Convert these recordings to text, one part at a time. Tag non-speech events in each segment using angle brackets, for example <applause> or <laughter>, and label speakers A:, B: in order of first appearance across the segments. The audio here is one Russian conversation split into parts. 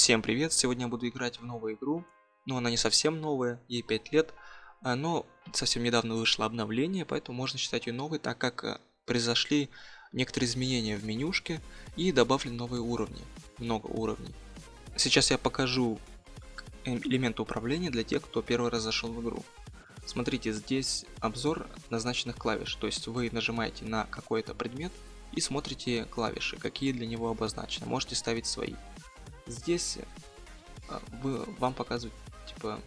A: Всем привет! Сегодня я буду играть в новую игру. Но она не совсем новая, ей 5 лет. а, Но совсем недавно вышло обновление, поэтому можно считать ее новой, так как э, произошли некоторые изменения в менюшке и добавлены новые уровни. Много уровней. Сейчас я покажу элементы управления для тех, кто первый раз зашел в игру. Смотрите, здесь обзор назначенных клавиш, то есть вы нажимаете на какой-то предмет и смотрите клавиши, какие для него обозначены. Можете ставить свои. Здесь а, вы, вам показывают типа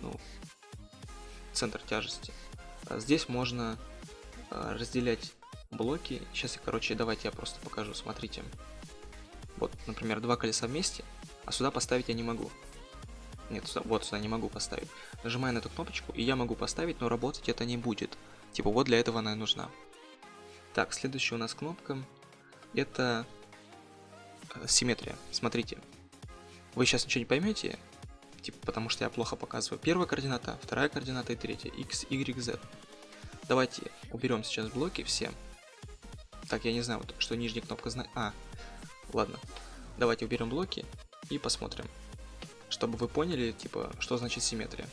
A: ну, центр тяжести. А здесь можно а, разделять блоки. Сейчас я, короче, давайте я просто покажу. Смотрите. Вот, например, два колеса вместе, а сюда поставить я не могу. Нет, сюда, вот сюда не могу поставить. Нажимаю на эту кнопочку, и я могу поставить, но работать это не будет. Типа вот для этого она и нужна. Так, следующая у нас кнопка. Это э, симметрия. Смотрите. Вы сейчас ничего не поймете, типа, потому что я плохо показываю. Первая координата, вторая координата и третья. X, Y, Z. Давайте уберем сейчас блоки все. Так, я не знаю, вот, что нижняя кнопка знает. А, ладно. Давайте уберем блоки и посмотрим чтобы вы поняли, типа, что значит симметрия.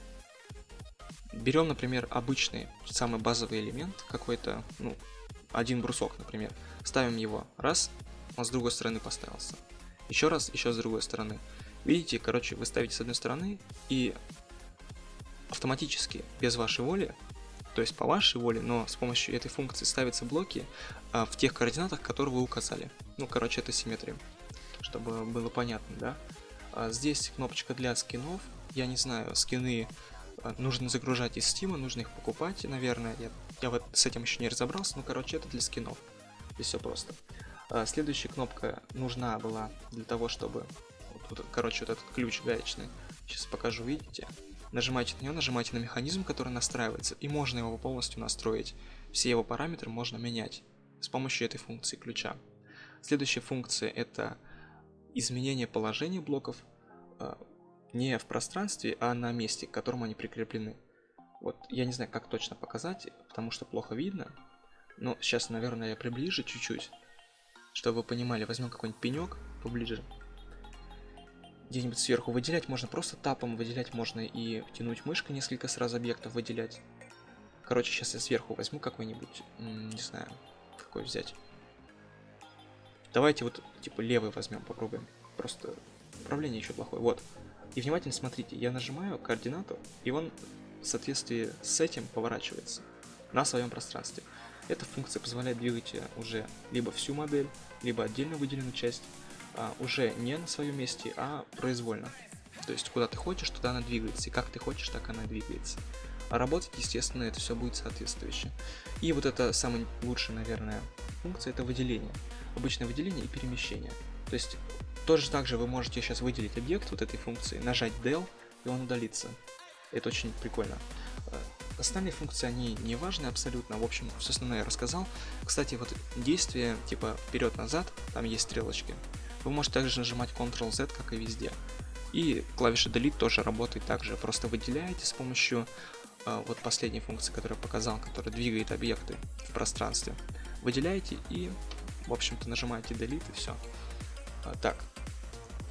A: Берем, например, обычный, самый базовый элемент, какой-то, ну, один брусок, например. Ставим его, раз, он с другой стороны поставился. Еще раз, еще с другой стороны. Видите, короче, вы ставите с одной стороны, и автоматически, без вашей воли, то есть по вашей воле, но с помощью этой функции ставятся блоки а, в тех координатах, которые вы указали. Ну, короче, это симметрия, чтобы было понятно, да? А здесь кнопочка для скинов. Я не знаю, скины а, нужно загружать из Steam, нужно их покупать, наверное. Я, я вот с этим еще не разобрался, но короче это для скинов. Здесь все просто. А, следующая кнопка нужна была для того, чтобы... Вот, короче, вот этот ключ гаечный. Сейчас покажу, видите? Нажимаете на него, нажимаете на механизм, который настраивается, и можно его полностью настроить. Все его параметры можно менять с помощью этой функции ключа. Следующая функция это изменение положения блоков э, не в пространстве, а на месте, к которому они прикреплены. Вот, я не знаю, как точно показать, потому что плохо видно. Но сейчас, наверное, я приближу чуть-чуть, чтобы вы понимали. Возьмем какой-нибудь пенек поближе. Где-нибудь сверху выделять можно просто тапом, выделять можно и тянуть мышкой несколько сразу объектов выделять. Короче, сейчас я сверху возьму какой-нибудь, не знаю, какой взять. Давайте вот, типа, левый возьмем, попробуем. Просто управление еще плохое. Вот. И внимательно смотрите, я нажимаю координату, и он в соответствии с этим поворачивается на своем пространстве. Эта функция позволяет двигать уже либо всю модель, либо отдельно выделенную часть, а, уже не на своем месте, а произвольно. То есть куда ты хочешь, туда она двигается, и как ты хочешь, так она двигается. А работать, естественно, это все будет соответствующе. И вот это самая лучшая, наверное, функция, это выделение обычное выделение и перемещение. То есть тоже так же вы можете сейчас выделить объект вот этой функции, нажать del, и он удалится. Это очень прикольно. Э, остальные функции, они не важны абсолютно. В общем, все основное я рассказал. Кстати, вот действие типа вперед-назад, там есть стрелочки. Вы можете также нажимать Ctrl-Z, как и везде. И клавиша Delete тоже работает так же. Просто выделяете с помощью э, вот последней функции, которую я показал, которая двигает объекты в пространстве. Выделяете и в общем-то, нажимаете Delete и все. А, так,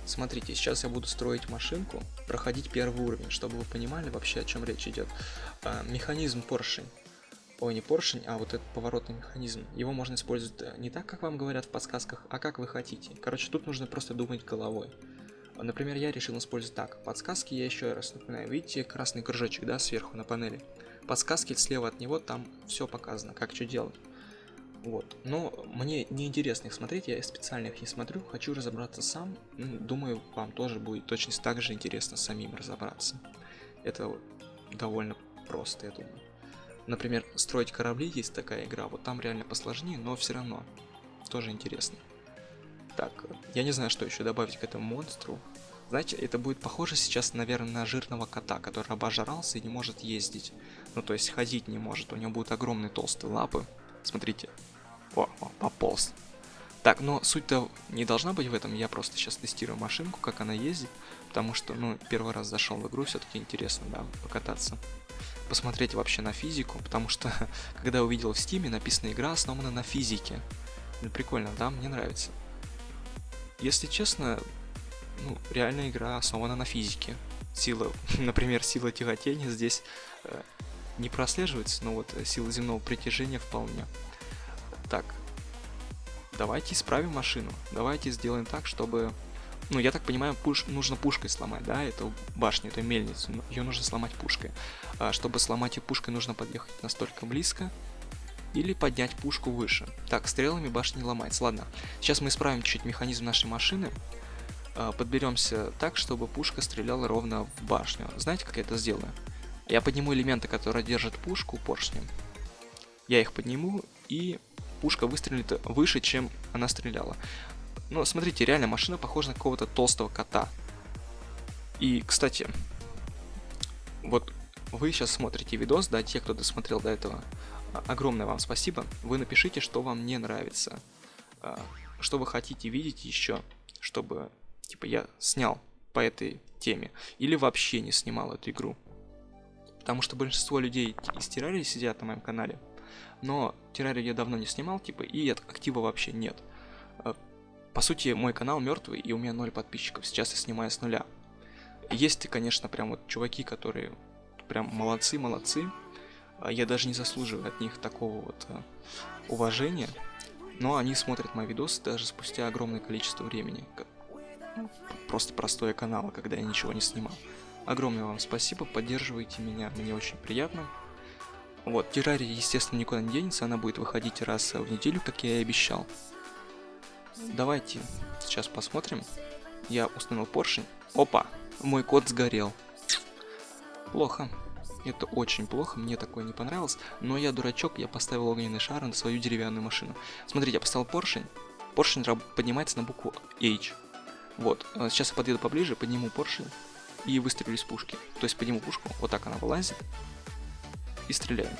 A: смотрите, сейчас я буду строить машинку, проходить первый уровень, чтобы вы понимали вообще, о чем речь идет. А, механизм поршень. Ой, не поршень, а вот этот поворотный механизм. Его можно использовать э, не так, как вам говорят в подсказках, а как вы хотите. Короче, тут нужно просто думать головой. Например, я решил использовать так. Подсказки я еще раз напоминаю. Видите красный кружочек, да, сверху на панели? Подсказки слева от него, там все показано, как что делать. Вот. Но мне не интересно их смотреть, я специально их не смотрю, хочу разобраться сам. Думаю, вам тоже будет точно так же интересно самим разобраться. Это довольно просто, я думаю. Например, строить корабли есть такая игра, вот там реально посложнее, но все равно тоже интересно. Так, я не знаю, что еще добавить к этому монстру. Знаете, это будет похоже сейчас, наверное, на жирного кота, который обожрался и не может ездить. Ну, то есть ходить не может, у него будут огромные толстые лапы. Смотрите, о, о, пополз. Так, но суть-то не должна быть в этом, я просто сейчас тестирую машинку, как она ездит, потому что, ну, первый раз зашел в игру, все-таки интересно, да, покататься. Посмотреть вообще на физику, потому что, <laughs> когда увидел в стиме, написано игра основана на физике. Ну, прикольно, да, мне нравится. Если честно, ну, реальная игра основана на физике. Сила, <laughs> например, сила тяготения здесь э, не прослеживается, но вот сила земного притяжения вполне. Так, давайте исправим машину. Давайте сделаем так, чтобы... Ну, я так понимаю, пуш... нужно пушкой сломать, да, эту башню, эту мельницу. Ее нужно сломать пушкой. А чтобы сломать ее пушкой, нужно подъехать настолько близко, или поднять пушку выше. Так, стрелами башня не ломается. Ладно, сейчас мы исправим чуть механизм нашей машины. А, подберемся так, чтобы пушка стреляла ровно в башню. Знаете, как я это сделаю? Я подниму элементы, которые держат пушку поршнем. Я их подниму, и пушка выстрелит выше, чем она стреляла. Но смотрите, реально машина похожа на какого-то толстого кота. И, кстати, вот вы сейчас смотрите видос, да, те, кто досмотрел до этого, огромное вам спасибо. Вы напишите, что вам не нравится, а, что вы хотите видеть еще, чтобы, типа, я снял по этой теме, или вообще не снимал эту игру. Потому что большинство людей из Террарии сидят на моем канале, но Террарию я давно не снимал, типа, и актива вообще нет. По сути, мой канал мертвый, и у меня ноль подписчиков, сейчас я снимаю с нуля. Есть, конечно, прям вот чуваки, которые прям молодцы, молодцы, а я даже не заслуживаю от них такого вот а, уважения, но они смотрят мои видосы даже спустя огромное количество времени. Просто простое канала, когда я ничего не снимал. Огромное вам спасибо, поддерживайте меня, мне очень приятно. Вот, террария, естественно, никуда не денется, она будет выходить раз в неделю, как я и обещал. Давайте сейчас посмотрим. Я установил поршень. Опа, мой код сгорел. Плохо. Это очень плохо, мне такое не понравилось. Но я дурачок, я поставил огненный шар на свою деревянную машину. Смотрите, я поставил поршень. Поршень поднимается на букву H. Вот, э, сейчас я подъеду поближе, подниму поршень и выстрелю из пушки. То есть подниму пушку, вот так она вылазит, и стреляю.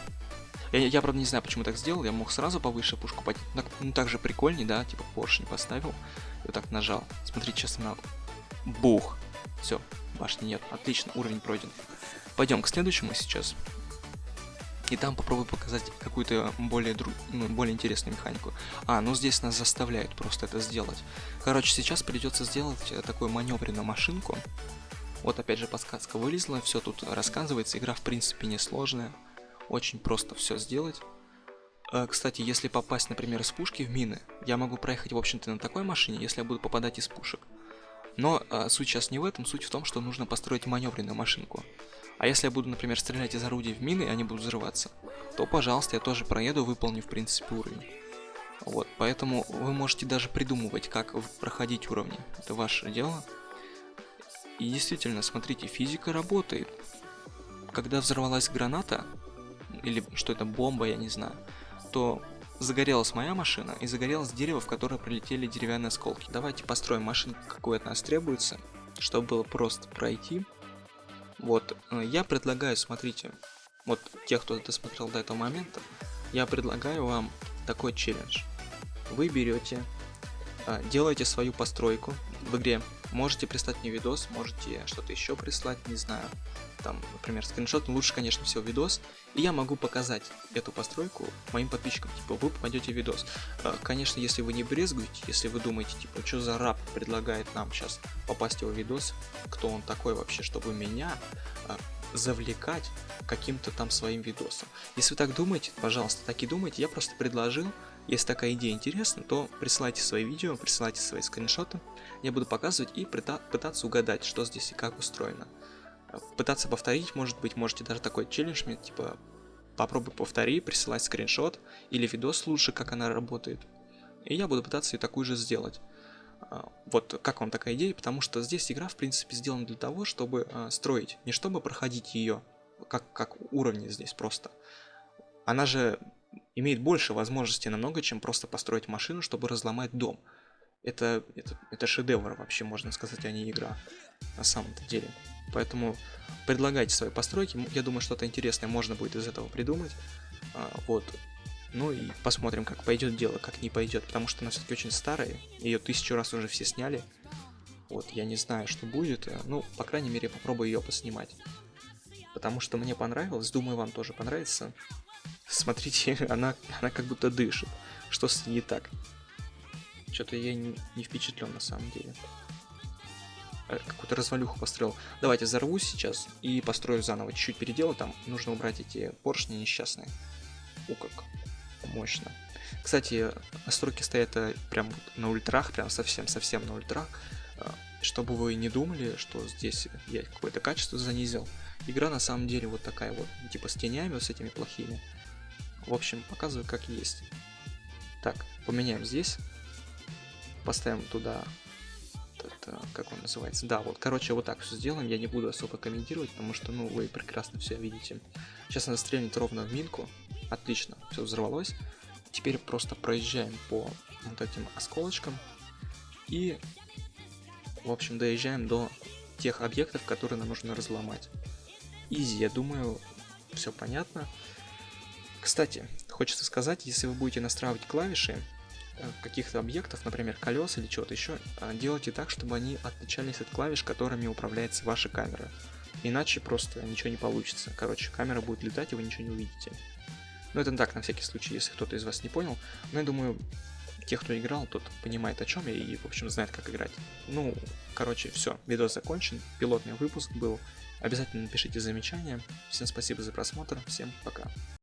A: Я, я, правда, не знаю, почему так сделал, я мог сразу повыше пушку поднять. Ну, ну так же прикольней, да, типа поршень поставил, и вот так нажал. Смотрите, сейчас она... Бух! Все, башни нет, отлично, уровень пройден. Пойдем к следующему сейчас. И там попробую показать какую-то более, дру... ну, более интересную механику. А, ну здесь нас заставляют просто это сделать. Короче, сейчас придется сделать э, такую маневренную машинку. Вот опять же подсказка вылезла, все тут рассказывается. Игра в принципе несложная. Очень просто все сделать. Э, кстати, если попасть, например, из пушки в мины, я могу проехать, в общем-то, на такой машине, если я буду попадать из пушек. Но э, суть сейчас не в этом, суть в том, что нужно построить маневренную машинку. А если я буду, например, стрелять из орудий в мины, и они будут взрываться, то, пожалуйста, я тоже проеду, выполнив, в принципе, уровень. Вот, поэтому вы можете даже придумывать, как проходить уровни. Это ваше дело. И действительно, смотрите, физика работает. Когда взорвалась граната, или что это, бомба, я не знаю, то загорелась моя машина и загорелось дерево, в которое прилетели деревянные осколки. Давайте построим машинку, какой от нас требуется, чтобы было просто пройти. Вот, э, я предлагаю, смотрите, вот тех, кто досмотрел до этого момента, я предлагаю вам такой челлендж. Вы берете, э, делаете свою постройку в игре, можете прислать мне видос, можете что-то еще прислать, не знаю, там, например, скриншот, ну, лучше, конечно, всего видос, и я могу показать эту постройку моим подписчикам, типа, вы попадете в видос. Э, конечно, если вы не брезгуете, если вы думаете, типа, что за раб предлагает нам сейчас попасть в его видос, кто он такой вообще, чтобы меня? Э, завлекать каким-то там своим видосом. Если вы так думаете, пожалуйста, так и думайте, я просто предложил, если такая идея интересна, то присылайте свои видео, присылайте свои скриншоты, я буду показывать и пытаться угадать, что здесь и как устроено пытаться повторить, может быть, можете даже такой челлендж мне, типа, попробуй повтори, присылать скриншот или видос лучше, как она работает. И я буду пытаться ее такую же сделать. А, вот как вам такая идея, потому что здесь игра, в принципе, сделана для того, чтобы а, строить, не чтобы проходить ее, как, как уровни здесь просто. Она же имеет больше возможностей намного, чем просто построить машину, чтобы разломать дом. Это, это, это шедевр вообще, можно сказать, а не игра на самом-то деле. Поэтому предлагайте свои постройки. Я думаю, что-то интересное можно будет из этого придумать. А, вот. Ну и посмотрим, как пойдет дело, как не пойдет. Потому что она все-таки очень старая. Ее тысячу раз уже все сняли. Вот, я не знаю, что будет. Ну, по крайней мере, попробую ее поснимать. Потому что мне понравилось. Думаю, вам тоже понравится. Смотрите, <laughs> она, она как будто дышит. Что с ней не так? Что-то я не, не впечатлен на самом деле. э, какую-то развалюху построил. Давайте взорвусь сейчас и построю заново. Чуть-чуть переделаю, там нужно убрать эти поршни несчастные. У как мощно. Кстати, настройки стоят э, прям на ультрах, прям совсем-совсем на ультрах. Э, чтобы вы не думали, что здесь я какое-то качество занизил. Игра на самом деле вот такая вот, типа с тенями, вот с этими плохими. В общем, показываю как есть. Так, поменяем здесь. Поставим туда это, как он называется? Да, вот, короче, вот так все сделаем. Я не буду особо комментировать, потому что, ну, вы прекрасно все видите. Сейчас она стрельнет ровно в минку. Отлично, все взорвалось. Теперь просто проезжаем по вот этим осколочкам. И, в общем, доезжаем до тех объектов, которые нам нужно разломать. Изи, я думаю, все понятно. Кстати, хочется сказать, если вы будете настраивать клавиши, Э, каких-то объектов, например, колес или чего-то еще, э, делайте так, чтобы они отличались от клавиш, которыми управляется ваша камера. Иначе просто ничего не получится. Короче, камера будет летать, и вы ничего не увидите. Но это так, на всякий случай, если кто-то из вас не понял. Но я думаю, те, кто играл, тот понимает о чем я и, в общем, знает, как играть. Ну, короче, все, видос закончен, пилотный выпуск был. Обязательно напишите замечания. Всем спасибо за просмотр, всем пока.